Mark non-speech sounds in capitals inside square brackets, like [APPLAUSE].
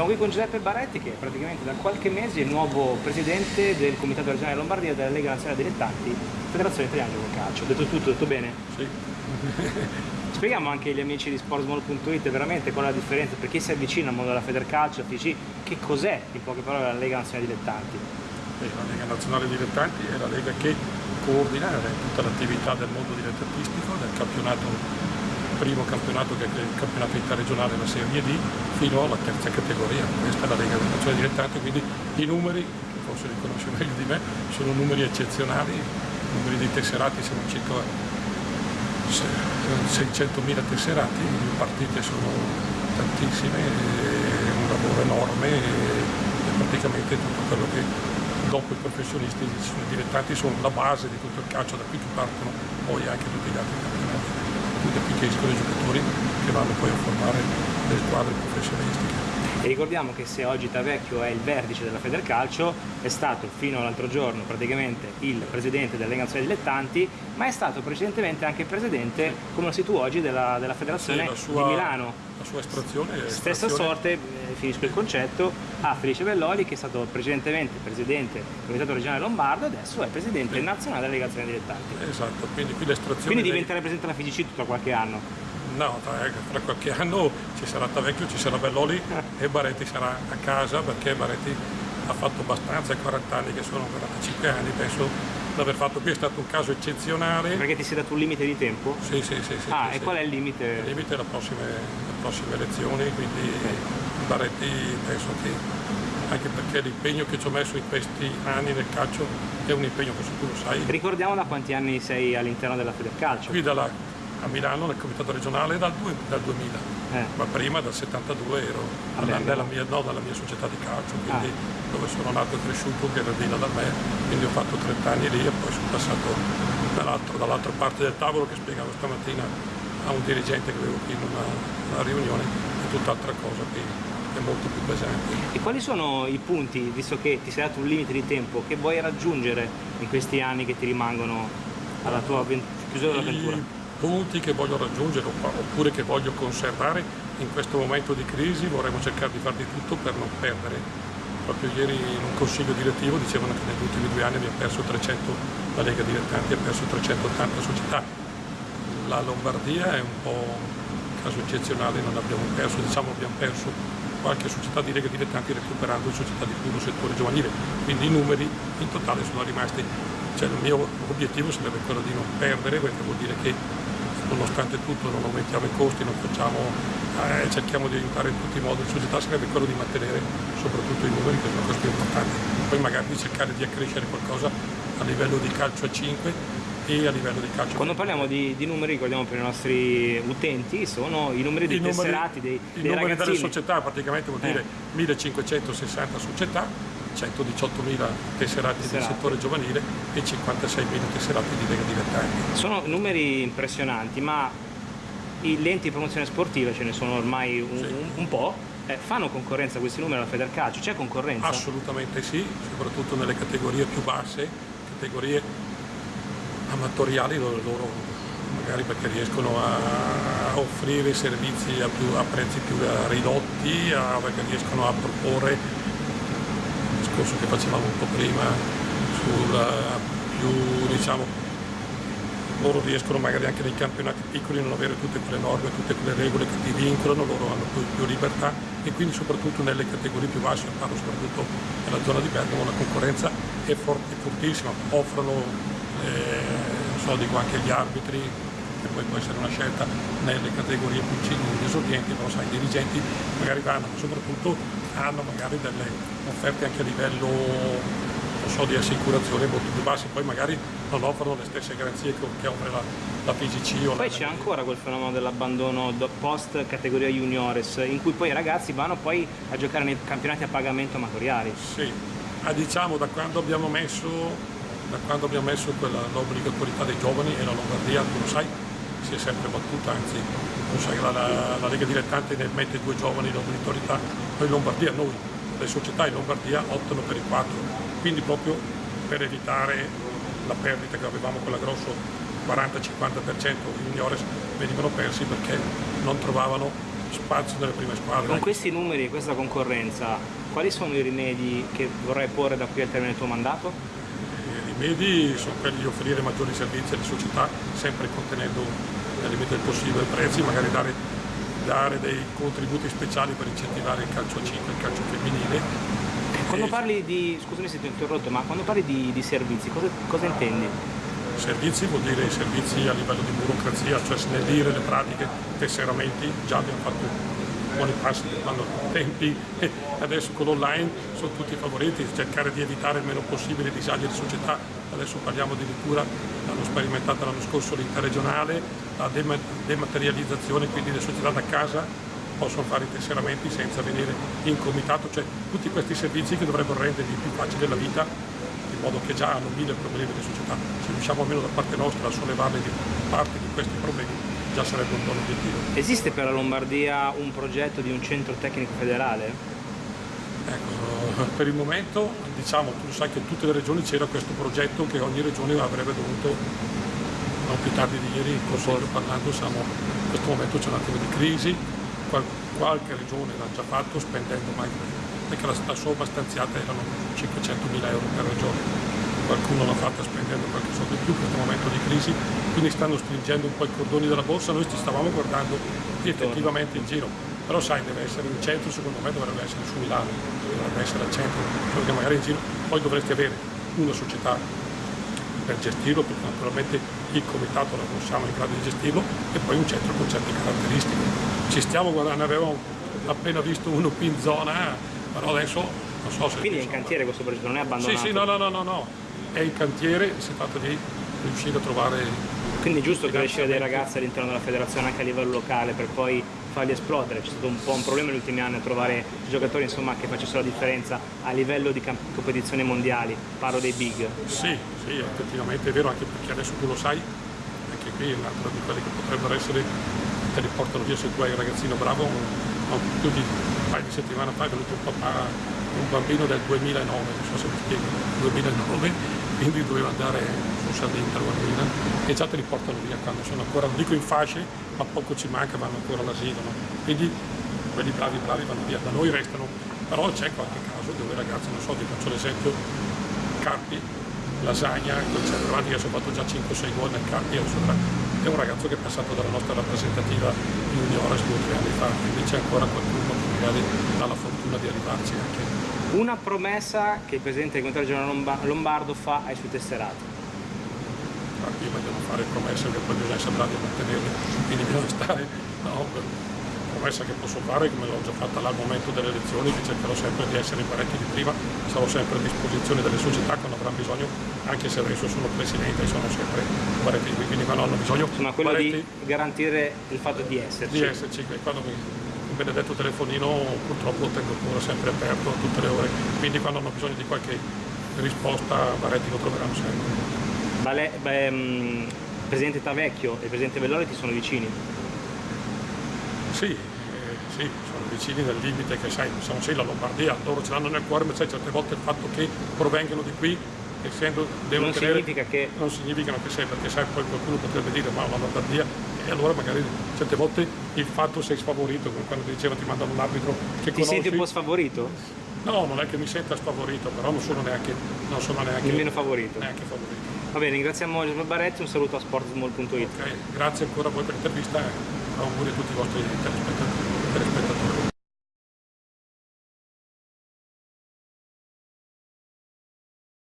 Siamo qui con Giuseppe Baretti che praticamente da qualche mese è il nuovo presidente del Comitato regionale Lombardia della Lega Nazionale Dilettanti, Federazione Italiana di Calcio. Ho detto tutto, detto bene? Sì. [LAUGHS] Spieghiamo anche agli amici di sportsmall.it veramente qual è la differenza, per chi si avvicina al mondo della Federcalcio, FIC, che cos'è in poche parole la Lega Nazionale Dilettanti? La Lega Nazionale Dilettanti è la Lega che coordina tutta l'attività del mondo dilettantistico, del campionato, primo campionato che è il campionato interregionale, la Serie D, fino alla terza categoria. Questa è la Lega Nazionale Dilettanti, quindi i numeri, forse li conosce meglio di me, sono numeri eccezionali, numeri dei tesserati sono circa 600.000 tesserati, le partite sono tantissime, è un lavoro enorme e praticamente tutto quello che dopo i professionisti, i dilettanti sono la base di tutto il calcio, da qui che partono poi anche tutti gli altri campionati, che escono i giocatori che vanno poi a formare le squadre professionistiche. E ricordiamo che se oggi Tavecchio è il vertice della Federcalcio, è stato fino all'altro giorno praticamente il presidente della Lega Nazionale Dilettanti, ma è stato precedentemente anche presidente, come lo sei tu oggi, della, della Federazione sì, sua, di Milano. La sua estrazione è Stessa sorte, eh, finisco il concetto, a Felice Belloli che è stato precedentemente presidente del Comitato regionale Lombardo e adesso è presidente sì. nazionale della Lega Nazionale Dilettanti. Esatto, quindi qui l'estrazione... Quindi diventerà presidente della FIGC tra qualche anno. No, tra, tra, qualche anno ci sarà Tavecchio, ci sarà Belloli e Baretti sarà a casa perché Baretti ha fatto abbastanza, 40 anni che sono 45 anni, penso di aver fatto qui, è stato un caso eccezionale. Perché ti sei dato un limite di tempo? Sì, sì, sì. sì ah, sì, e sì. qual è il limite? Il limite è le prossime, le prossime elezioni, quindi okay. Baretti penso che anche perché l'impegno che ci ho messo in questi anni nel calcio è un impegno che tu lo sai. Ricordiamo da quanti anni sei all'interno della Federcalcio? Qui dalla a Milano nel comitato regionale dal, dal 2000, eh. ma prima dal 72 ero nella mia, no, nella mia società di calcio, quindi ah. dove sono nato e cresciuto, che era Dina da me, quindi ho fatto 30 anni lì e poi sono passato dall'altra parte del tavolo che spiegavo stamattina a un dirigente che avevo qui in una, una riunione, è tutt'altra cosa è molto più pesante. E quali sono i punti, visto che ti sei dato un limite di tempo, che vuoi raggiungere in questi anni che ti rimangono alla tua chiusura dell'avventura? Punti che voglio raggiungere oppure che voglio conservare in questo momento di crisi vorremmo cercare di fare di tutto per non perdere. Proprio ieri in un consiglio direttivo dicevano che negli ultimi due anni abbiamo perso 300, la Lega Dilettanti ha perso 380 società. La Lombardia è un po' un caso eccezionale, non abbiamo perso, diciamo abbiamo perso qualche società di Lega Dilettanti recuperando società di puro settore giovanile, quindi i numeri in totale sono rimasti, cioè il mio obiettivo sarebbe quello di non perdere perché vuol dire che nonostante tutto non aumentiamo i costi, facciamo, eh, cerchiamo di aiutare in tutti i modi, la società sarebbe quello di mantenere soprattutto i numeri che sono cose più importanti, poi magari di cercare di accrescere qualcosa a livello di calcio a 5 e a livello di calcio. Quando parliamo di, di, numeri, ricordiamo per i nostri utenti, sono i numeri dei I tesserati, dei, I dei numeri ragazzini. delle società, praticamente vuol dire eh. 1560 società 118.000 tesserati del settore giovanile e 56.000 tesserati di Lega Dilettanti. Sono numeri impressionanti, ma i lenti di promozione sportiva ce ne sono ormai un, sì. un po', eh, fanno concorrenza a questi numeri alla Federcalcio? C'è concorrenza? Assolutamente sì, soprattutto nelle categorie più basse, categorie amatoriali loro, loro magari perché riescono a offrire servizi a, più, a prezzi più ridotti, a, perché riescono a proporre discorso che facevamo un po' prima sulla più diciamo loro riescono magari anche nei campionati piccoli a non avere tutte quelle norme, tutte quelle regole che ti vincolano, loro hanno più, più libertà e quindi soprattutto nelle categorie più basse, parlo soprattutto nella zona di Bergamo, la concorrenza è, forte, è fortissima, offrono, eh, so, dico anche gli arbitri, che poi può essere una scelta nelle categorie più esordienti, però sai, i dirigenti magari vanno, ma soprattutto hanno magari delle offerte anche a livello so, di assicurazione molto più basse, poi magari non offrono le stesse garanzie che offre la, la PGC. O poi c'è ancora quel fenomeno dell'abbandono post categoria juniores, in cui poi i ragazzi vanno poi a giocare nei campionati a pagamento amatoriali. Sì, ah, diciamo da quando abbiamo messo, messo l'obbligatorietà dei giovani e la Lombardia, tu lo sai, si è sempre battuta, anzi la, la, la, Lega Dilettante ne mette due giovani in obbligatorietà, noi in Lombardia, noi, le società in Lombardia optano per i quattro, quindi proprio per evitare la perdita che avevamo quella grosso 40-50% i juniores venivano persi perché non trovavano spazio nelle prime squadre. Con questi numeri e questa concorrenza, quali sono i rimedi che vorrai porre da qui al termine del tuo mandato? I rimedi sono quelli di offrire maggiori servizi alle società, sempre contenendo nel limite del possibile i prezzi, magari dare, dare, dei contributi speciali per incentivare il calcio a 5 e il calcio femminile. Quando parli di, scusami se ti ho interrotto, ma quando parli di, di servizi, cosa, cosa intendi? Servizi vuol dire servizi a livello di burocrazia, cioè snellire le pratiche, tesseramenti, già abbiamo fatto buoni passi quando tempi e [LAUGHS] adesso con l'online sono tutti favoriti, cercare di evitare il meno possibile disagi di società, adesso parliamo addirittura, l'hanno sperimentato l'anno scorso l'interregionale, la dematerializzazione, quindi le società da casa possono fare i tesseramenti senza venire in comitato, cioè tutti questi servizi che dovrebbero rendergli più facile la vita in modo che già hanno mille problemi di società. Se riusciamo almeno da parte nostra a sollevarle di parte di questi problemi già sarebbe un buon obiettivo. Esiste per la Lombardia un progetto di un centro tecnico federale? Ecco, [LAUGHS] per il momento diciamo, tu sai che in tutte le regioni c'era questo progetto che ogni regione avrebbe dovuto, non più tardi di ieri in consiglio parlando, siamo, in questo momento c'è un attimo di crisi, Qual, qualche regione l'ha già fatto spendendo mai perché la, la somma stanziata erano 500 mila euro per regione. Qualcuno l'ha fatta spendendo qualche soldo in più in questo momento di crisi, quindi stanno stringendo un po' i cordoni della borsa, noi ci stavamo guardando effettivamente in giro. Però sai, deve essere in centro, secondo me dovrebbe essere su Milano, dovrebbe essere al centro, perché magari in giro poi dovresti avere una società per gestirlo, perché naturalmente il comitato non siamo in grado di gestirlo, e poi un centro con certe caratteristiche. Ci stiamo guardando, avevamo appena visto uno qui in zona, però adesso non so se... Quindi è in cantiere questo progetto, non è abbandonato? Sì, sì, no, no, no, no, no. È in cantiere, si tratta di riuscire a trovare... Quindi è giusto crescere dei ragazzi all'interno della federazione anche a livello locale per poi farli esplodere, c'è stato un po' un problema negli ultimi anni a trovare giocatori insomma, che facessero la differenza a livello di competizioni mondiali, parlo dei big. Sì, sì, effettivamente è vero, anche perché adesso tu lo sai, anche qui è un altro di quelli che potrebbero essere, te li portano via se tu hai un ragazzino bravo, più di un paio di settimane fa è venuto un papà, un bambino del 2009, non so se mi spiego, 2009, quindi doveva andare su Sardegna a Guida e già te li portano via quando sono ancora, non dico in fasce, ma poco ci manca, vanno ancora all'asilo. No? Quindi quelli bravi bravi vanno via, da noi restano, però c'è qualche caso dove ragazzi, non so, ti faccio l'esempio, Carpi, Lasagna, quel centro avanti che ha fatto già 5-6 gol nel Carpi, è un ragazzo che è passato dalla nostra rappresentativa juniores due o tre anni fa, quindi c'è ancora qualcuno che magari ha la fortuna di arrivarci anche. Una promessa che il Presidente del Comitato Generale Lombardo fa ai suoi tesserati? Io voglio fare promesse che poi bisogna bravi a mantenerle, quindi bisogna stare no, promessa che posso fare, come l'ho già fatta là al momento delle elezioni, che cercherò sempre di essere in parecchi di prima, sarò sempre a disposizione delle società quando avranno bisogno, anche se adesso sono presidente e sono sempre parecchi, quindi quando hanno bisogno... Insomma, quello di garantire il fatto di esserci. Di esserci, quando mi, benedetto telefonino purtroppo lo tengo ancora sempre aperto a tutte le ore, quindi quando hanno bisogno di qualche risposta Baretti lo troveranno sempre. Vale, beh, il Presidente Tavecchio e Presidente Vellore ti sono vicini? Sì, sì, sono vicini nel limite che sai, siamo sei la Lombardia, loro ce l'hanno nel cuore, ma sai certe volte il fatto che provengano di qui essendo non tenere, significa che non significa che sei perché sai poi qualcuno potrebbe dire ma la Lombardia e allora magari certe volte il fatto sei sfavorito come quando ti diceva ti mandano un arbitro che ti conosci. senti un po' sfavorito? no non è che mi senta sfavorito però non sono neanche non sono neanche nemmeno favorito neanche favorito va bene ringraziamo Giuseppe Baretti un saluto a sportsmall.it ok grazie ancora a voi per l'intervista e auguri a tutti i vostri telespettatori